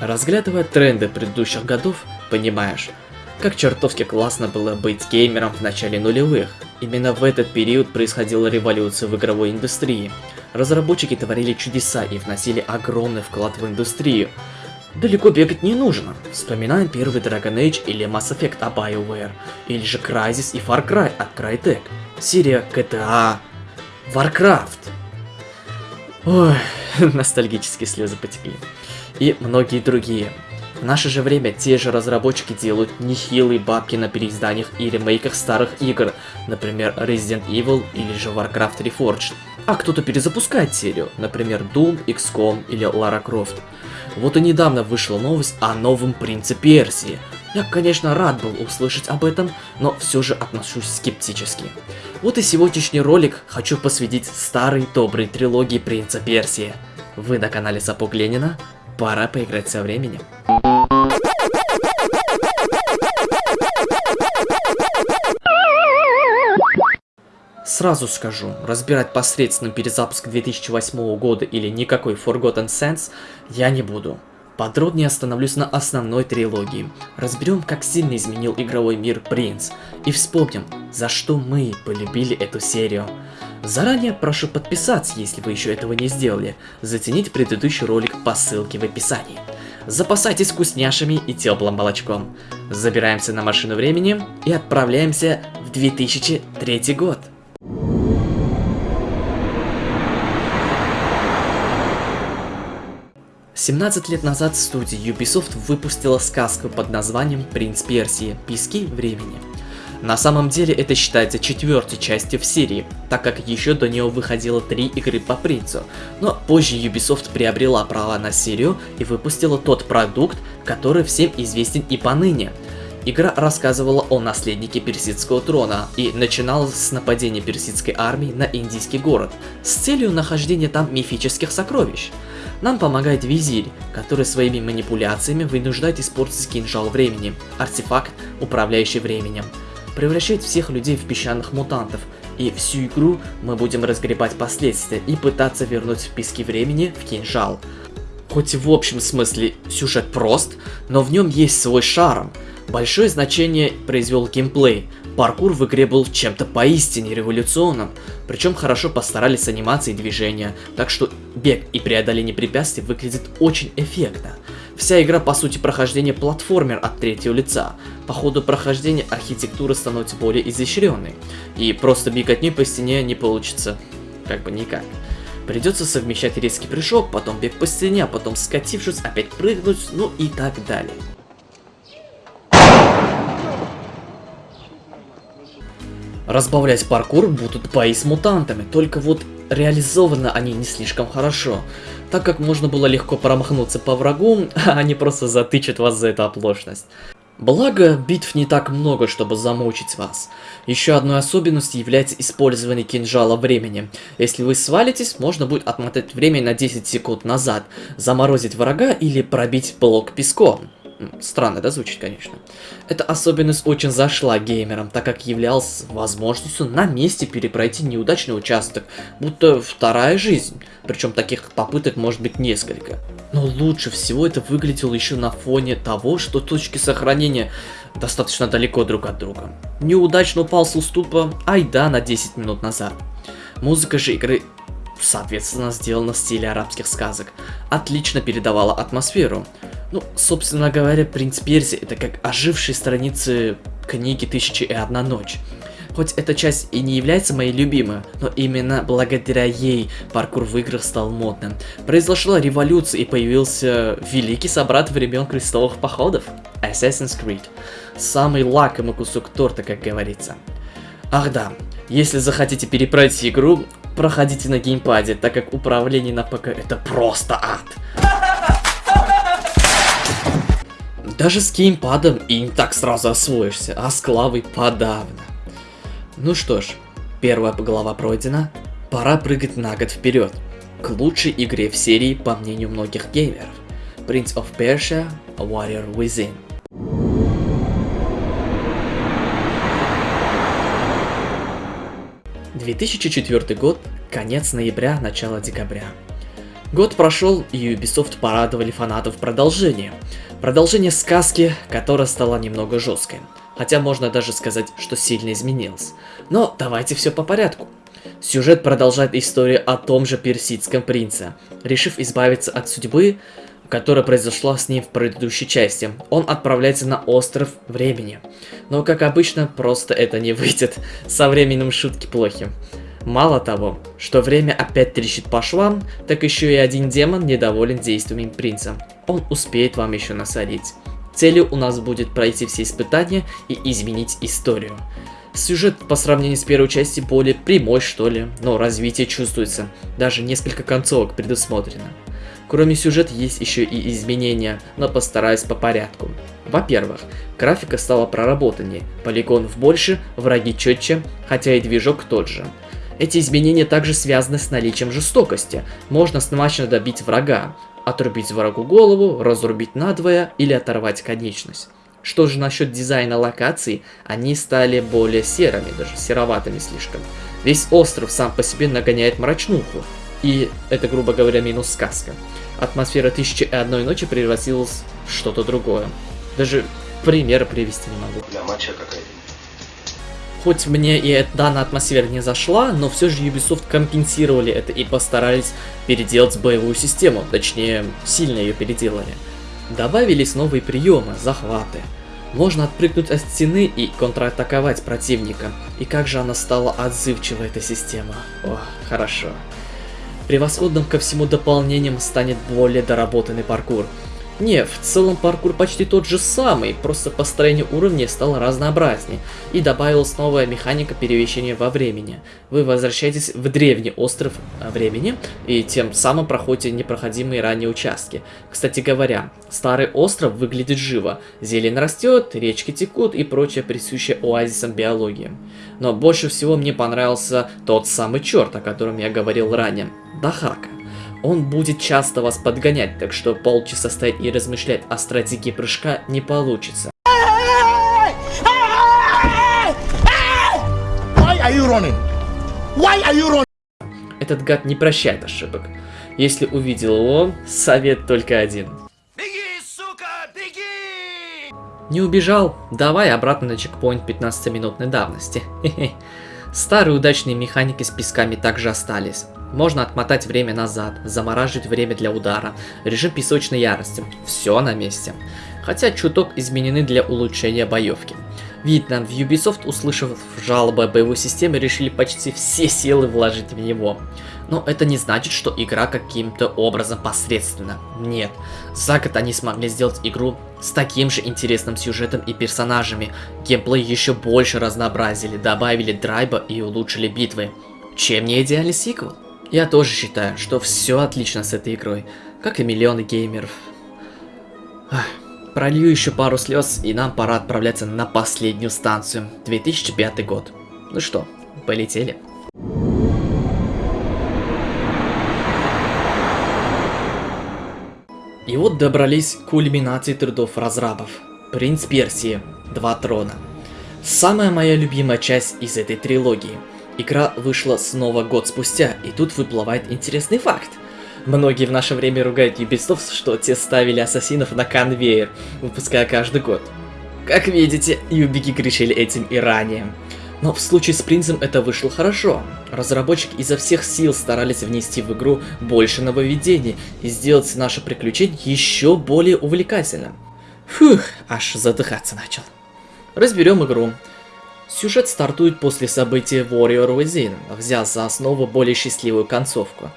Разглядывая тренды предыдущих годов, понимаешь, как чертовски классно было быть геймером в начале нулевых. Именно в этот период происходила революция в игровой индустрии. Разработчики творили чудеса и вносили огромный вклад в индустрию. Далеко бегать не нужно. Вспоминаем первый Dragon Age или Mass Effect от BioWare, или же Crysis и Far Cry от Crytek, серия GTA, Warcraft. Ой, ностальгические слезы потекли. И многие другие. В наше же время те же разработчики делают нехилые бабки на переизданиях и ремейках старых игр, например Resident Evil или же Warcraft Reforged. А кто-то перезапускает серию, например Doom, XCOM или Lara Croft. Вот и недавно вышла новость о новом Принце Персии. Я, конечно, рад был услышать об этом, но все же отношусь скептически. Вот и сегодняшний ролик хочу посвятить старой доброй трилогии Принца Персии. Вы на канале Сапог Ленина, пора поиграть со временем. Сразу скажу, разбирать посредственный перезапуск 2008 года или никакой Forgotten Sense я не буду. Подробнее остановлюсь на основной трилогии. Разберем, как сильно изменил игровой мир Принц. И вспомним, за что мы полюбили эту серию. Заранее прошу подписаться, если вы еще этого не сделали. Затяните предыдущий ролик по ссылке в описании. Запасайтесь вкусняшами и теплым молочком. Забираемся на машину времени и отправляемся в 2003 год. 17 лет назад студия Ubisoft выпустила сказку под названием «Принц Персии. Пески времени». На самом деле это считается четвертой частью в серии, так как еще до нее выходило три игры по принцу, но позже Ubisoft приобрела права на серию и выпустила тот продукт, который всем известен и поныне. Игра рассказывала о наследнике персидского трона и начиналась с нападения персидской армии на индийский город с целью нахождения там мифических сокровищ. Нам помогает визирь, который своими манипуляциями вынуждает использовать кинжал времени, артефакт, управляющий временем. Превращает всех людей в песчаных мутантов, и всю игру мы будем разгребать последствия и пытаться вернуть пески времени в кинжал. Хоть в общем смысле сюжет прост, но в нем есть свой шарм. Большое значение произвел геймплей, Паркур в игре был чем-то поистине революционным, причем хорошо постарались с анимацией движения, так что бег и преодоление препятствий выглядит очень эффектно. Вся игра по сути прохождение платформер от третьего лица. По ходу прохождения архитектура становится более изощренной, и просто бегать по стене не получится, как бы никак. Придется совмещать резкий прыжок, потом бег по стене, а потом скатившись опять прыгнуть, ну и так далее. Разбавлять паркур будут бои с мутантами, только вот реализованы они не слишком хорошо, так как можно было легко промахнуться по врагу, а они просто затычат вас за эту оплошность. Благо, битв не так много, чтобы замучить вас. Еще одной особенностью является использование кинжала времени. Если вы свалитесь, можно будет отмотать время на 10 секунд назад, заморозить врага или пробить блок песком. Странно, да, звучит, конечно. Эта особенность очень зашла геймерам, так как являлась возможностью на месте перепройти неудачный участок, будто вторая жизнь. Причем таких попыток может быть несколько. Но лучше всего это выглядело еще на фоне того, что точки сохранения достаточно далеко друг от друга. Неудачно упал с уступа, ай да, на 10 минут назад. Музыка же игры соответственно сделана в стиле арабских сказок, отлично передавала атмосферу. Ну, собственно говоря, «Принц Перси» — это как ожившие страницы книги «Тысячи и одна ночь». Хоть эта часть и не является моей любимой, но именно благодаря ей паркур в играх стал модным. Произошла революция и появился великий собрат времен крестовых походов — Assassin's Creed. Самый лакомый кусок торта, как говорится. Ах да, если захотите перепройти игру, проходите на геймпаде, так как управление на ПК это просто ад. Даже с геймпадом и не так сразу освоишься, а с клавой подавно. Ну что ж, первая глава пройдена, пора прыгать на год вперед, к лучшей игре в серии по мнению многих геймеров. Prince of Persia Warrior Within. ...2004 год, конец ноября, начало декабря. Год прошел, и Ubisoft порадовали фанатов продолжением. Продолжение сказки, которая стала немного жесткой. Хотя можно даже сказать, что сильно изменилась. Но давайте все по порядку. Сюжет продолжает историю о том же персидском принце. Решив избавиться от судьбы, которая произошла с ним в предыдущей части, он отправляется на остров времени. Но, как обычно, просто это не выйдет. Со временем шутки плохи. Мало того, что время опять трещит по швам, так еще и один демон недоволен действиями принца. Он успеет вам еще насадить. Целью у нас будет пройти все испытания и изменить историю. Сюжет по сравнению с первой части более прямой, что ли, но развитие чувствуется. Даже несколько концовок предусмотрено. Кроме сюжета есть еще и изменения, но постараюсь по порядку. Во-первых, графика стала проработаннее, полигонов больше, враги четче, хотя и движок тот же. Эти изменения также связаны с наличием жестокости. Можно смачно добить врага, отрубить врагу голову, разрубить надвое или оторвать конечность. Что же насчет дизайна локаций, они стали более серыми, даже сероватыми слишком. Весь остров сам по себе нагоняет мрачнуху, и это, грубо говоря, минус сказка. Атмосфера Тысячи и Одной Ночи превратилась в что-то другое. Даже пример привести не могу. Для матча какая Хоть мне и данная атмосфера не зашла, но все же Ubisoft компенсировали это и постарались переделать боевую систему, точнее, сильно ее переделали. Добавились новые приемы, захваты, можно отпрыгнуть от стены и контратаковать противника. И как же она стала отзывчива, эта система. О, хорошо. Превосходным ко всему дополнением станет более доработанный паркур. Не, в целом паркур почти тот же самый, просто построение уровней стало разнообразнее, и добавилась новая механика перемещения во времени. Вы возвращаетесь в древний остров времени, и тем самым проходите непроходимые ранее участки. Кстати говоря, старый остров выглядит живо, зелень растет, речки текут и прочее присущее оазисам биологии. Но больше всего мне понравился тот самый черт, о котором я говорил ранее, Дахака. Он будет часто вас подгонять, так что полчаса стоять и размышлять о стратегии прыжка не получится. Этот гад не прощает ошибок. Если увидел его, совет только один. Беги, сука, беги! Не убежал? Давай обратно на чекпоинт 15-минутной давности. Старые удачные механики с песками также остались. Можно отмотать время назад, замораживать время для удара, режим песочной ярости. Все на месте. Хотя чуток изменены для улучшения боевки. Видно, в Ubisoft, услышав жалобы о боевой системе, решили почти все силы вложить в него. Но это не значит, что игра каким-то образом посредственна. Нет. За год они смогли сделать игру с таким же интересным сюжетом и персонажами. Геймплей еще больше разнообразили, добавили драйба и улучшили битвы. Чем не идеальный сиквел? Я тоже считаю, что все отлично с этой игрой, как и миллионы геймеров. Пролью еще пару слез, и нам пора отправляться на последнюю станцию, 2005 год. Ну что, полетели. И вот добрались к кульминации трудов разрабов. Принц Персии, Два трона. Самая моя любимая часть из этой трилогии – Игра вышла снова год спустя, и тут выплывает интересный факт. Многие в наше время ругают Ubisoft, что те ставили ассасинов на конвейер, выпуская каждый год. Как видите, Юбики решили этим и ранее. Но в случае с принцем это вышло хорошо. Разработчики изо всех сил старались внести в игру больше нововведений и сделать наше приключение еще более увлекательным. Фух, аж задыхаться начал. Разберем игру. Сюжет стартует после события Warrior Within, взяв за основу более счастливую концовку.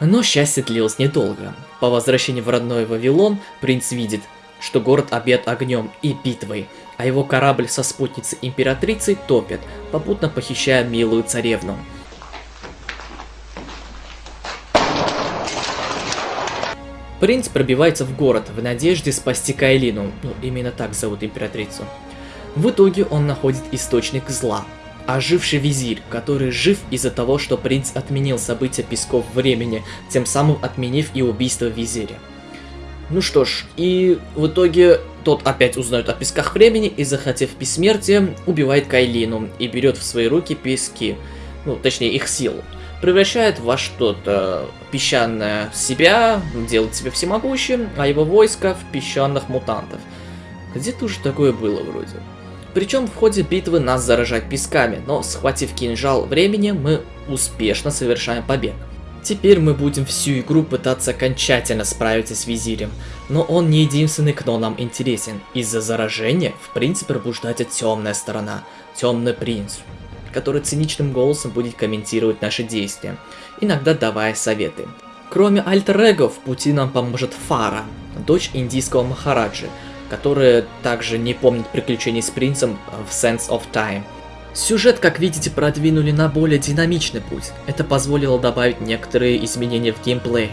Но счастье длилось недолго. По возвращении в родной Вавилон, принц видит, что город объят огнем и битвой, а его корабль со спутницей императрицей топят, попутно похищая милую царевну. Принц пробивается в город в надежде спасти Кайлину, ну именно так зовут императрицу. В итоге он находит источник зла. Оживший визирь, который жив из-за того, что принц отменил события Песков Времени, тем самым отменив и убийство визиря. Ну что ж, и в итоге тот опять узнает о Песках Времени и, захотев бессмертия, убивает Кайлину и берет в свои руки пески, ну точнее их силу. превращает во что-то песчаное себя, делает себя всемогущим, а его войско в песчаных мутантов. Где-то уже такое было вроде. Причем в ходе битвы нас заражают песками, но схватив кинжал времени, мы успешно совершаем побег. Теперь мы будем всю игру пытаться окончательно справиться с визирем, но он не единственный, кто нам интересен. Из-за заражения, в принципе, пробуждается темная сторона, темный принц, который циничным голосом будет комментировать наши действия, иногда давая советы. Кроме альтер в пути нам поможет Фара, дочь индийского Махараджи, которая также не помнит приключений с принцем в Sense of Time. Сюжет, как видите, продвинули на более динамичный путь. Это позволило добавить некоторые изменения в геймплее.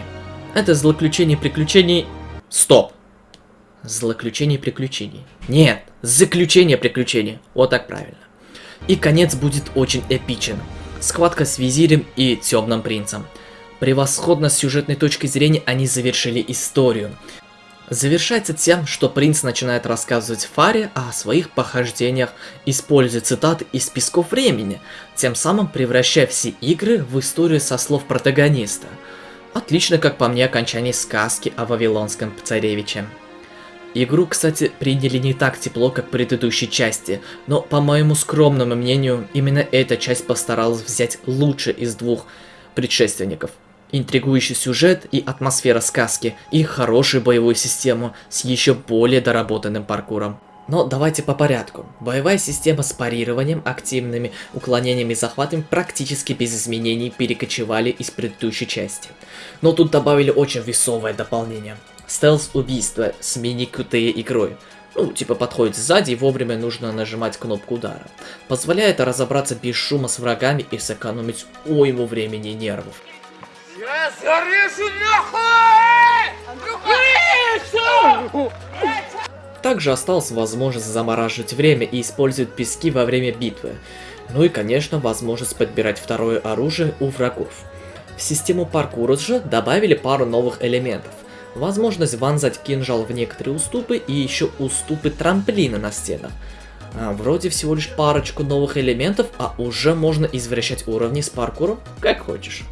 Это злоключение приключений... Стоп! Злоключение приключений. Нет, заключение приключений. Вот так правильно. И конец будет очень эпичен. Схватка с визирем и темным принцем. Превосходно с сюжетной точки зрения они завершили историю. Завершается тем, что принц начинает рассказывать Фаре о своих похождениях, используя цитаты из песков времени, тем самым превращая все игры в историю со слов протагониста. Отлично, как по мне, окончание сказки о Вавилонском царевиче. Игру, кстати, приняли не так тепло, как предыдущей части, но, по моему скромному мнению, именно эта часть постаралась взять лучше из двух предшественников – интригующий сюжет и атмосфера сказки, и хорошую боевую систему с еще более доработанным паркуром. Но давайте по порядку. Боевая система с парированием, активными уклонениями и захватами практически без изменений перекочевали из предыдущей части. Но тут добавили очень весовое дополнение. Стелс-убийство с мини-QTE игрой. Ну, типа подходит сзади и вовремя нужно нажимать кнопку удара. Позволяет разобраться без шума с врагами и сэкономить уйму времени и нервов. Я зарежу нахуй! Также осталась возможность замораживать время и использовать пески во время битвы. Ну и конечно возможность подбирать второе оружие у врагов. В систему паркура же добавили пару новых элементов. Возможность вонзать кинжал в некоторые уступы и еще уступы трамплина на стенах. А, вроде всего лишь парочку новых элементов, а уже можно извращать уровни с паркуром как хочешь.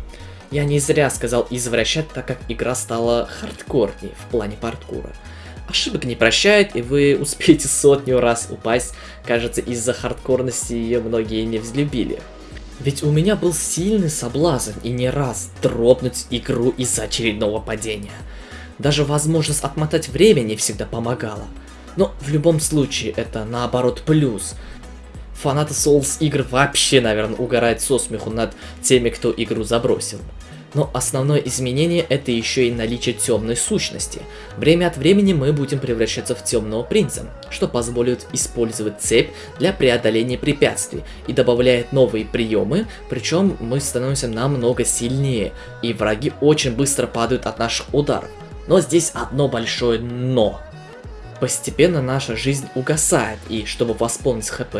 Я не зря сказал извращать, так как игра стала хардкорнее в плане паркура. Ошибок не прощает, и вы успеете сотню раз упасть. Кажется, из-за хардкорности ее многие не взлюбили. Ведь у меня был сильный соблазн и не раз дропнуть игру из-за очередного падения. Даже возможность отмотать время не всегда помогала. Но в любом случае это наоборот плюс. Фанаты Souls игр вообще, наверное, угорают со смеху над теми, кто игру забросил. Но основное изменение это еще и наличие темной сущности. Время от времени мы будем превращаться в темного принца, что позволит использовать цепь для преодоления препятствий и добавляет новые приемы, причем мы становимся намного сильнее, и враги очень быстро падают от наших ударов. Но здесь одно большое но. Постепенно наша жизнь угасает, и чтобы восполнить хп,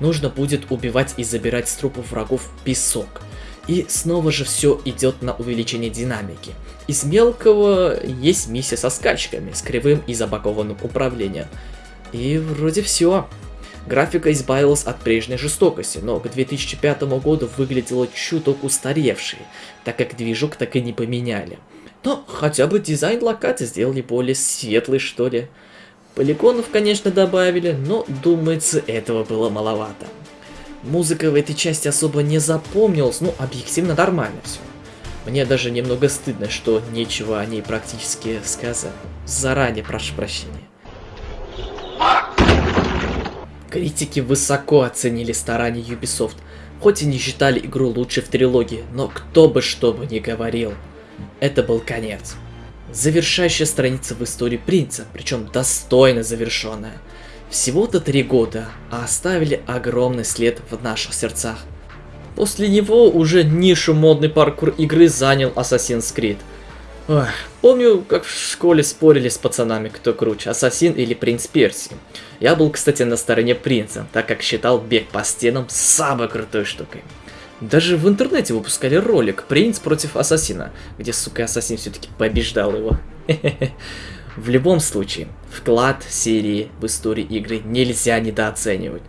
нужно будет убивать и забирать с трупов врагов песок. И снова же все идет на увеличение динамики. Из мелкого есть миссия со скачками, с кривым и забагованным управлением. И вроде все. Графика избавилась от прежней жестокости, но к 2005 году выглядела чуток устаревшей, так как движок так и не поменяли. Но хотя бы дизайн локаций сделали более светлый, что ли. Полигонов, конечно, добавили, но, думается, этого было маловато. Музыка в этой части особо не запомнилась, ну, объективно нормально все. Мне даже немного стыдно, что нечего о ней практически сказать. Заранее прошу прощения. Критики высоко оценили старания Ubisoft, хоть и не считали игру лучшей в трилогии, но кто бы что бы ни говорил, это был конец. Завершающая страница в истории принца, причем достойно завершенная. Всего-то три года, а оставили огромный след в наших сердцах. После него уже нишу модный паркур игры занял Assassin's Creed. Ох, помню, как в школе спорили с пацанами, кто круче, Ассасин или Принц Перси. Я был, кстати, на стороне принца, так как считал бег по стенам самой крутой штукой. Даже в интернете выпускали ролик «Принц против Ассасина», где, сука, Ассасин все-таки побеждал его. В любом случае, вклад серии в историю игры нельзя недооценивать.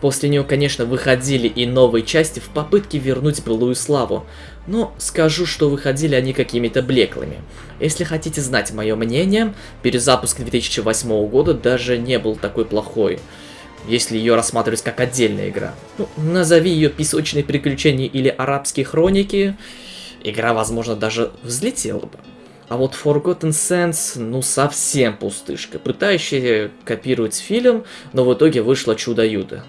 После нее, конечно, выходили и новые части в попытке вернуть былую славу, но скажу, что выходили они какими-то блеклыми. Если хотите знать мое мнение, перезапуск 2008 года даже не был такой плохой, если ее рассматривать как отдельная игра. Ну, назови ее «Песочные приключения» или «Арабские хроники», игра, возможно, даже взлетела бы. А вот Forgotten Sands, ну совсем пустышка, пытающая копировать фильм, но в итоге вышло чудо-юдо.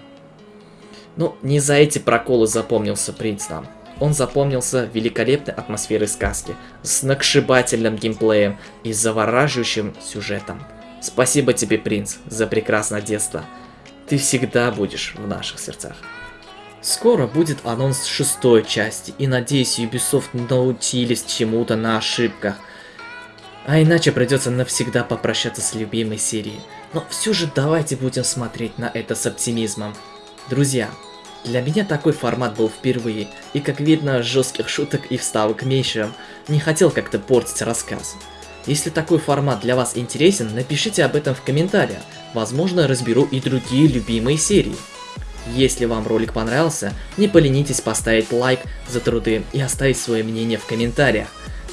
Ну, не за эти проколы запомнился принц нам. Он запомнился великолепной атмосферой сказки, с накшибательным геймплеем и завораживающим сюжетом. Спасибо тебе, принц, за прекрасное детство. Ты всегда будешь в наших сердцах. Скоро будет анонс шестой части, и надеюсь, Ubisoft научились чему-то на ошибках. А иначе придется навсегда попрощаться с любимой серией. Но все же давайте будем смотреть на это с оптимизмом. Друзья, для меня такой формат был впервые, и как видно, жестких шуток и вставок меньше, не хотел как-то портить рассказ. Если такой формат для вас интересен, напишите об этом в комментариях, возможно разберу и другие любимые серии. Если вам ролик понравился, не поленитесь поставить лайк за труды и оставить свое мнение в комментариях.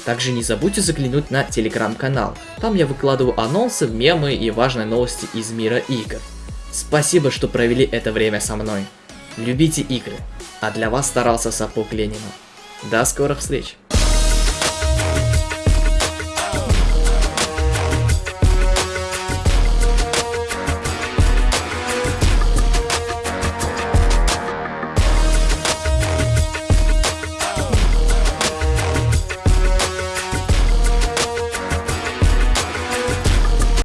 Также не забудьте заглянуть на телеграм-канал, там я выкладываю анонсы, мемы и важные новости из мира игр. Спасибо, что провели это время со мной. Любите игры, а для вас старался Сапог Ленина. До скорых встреч!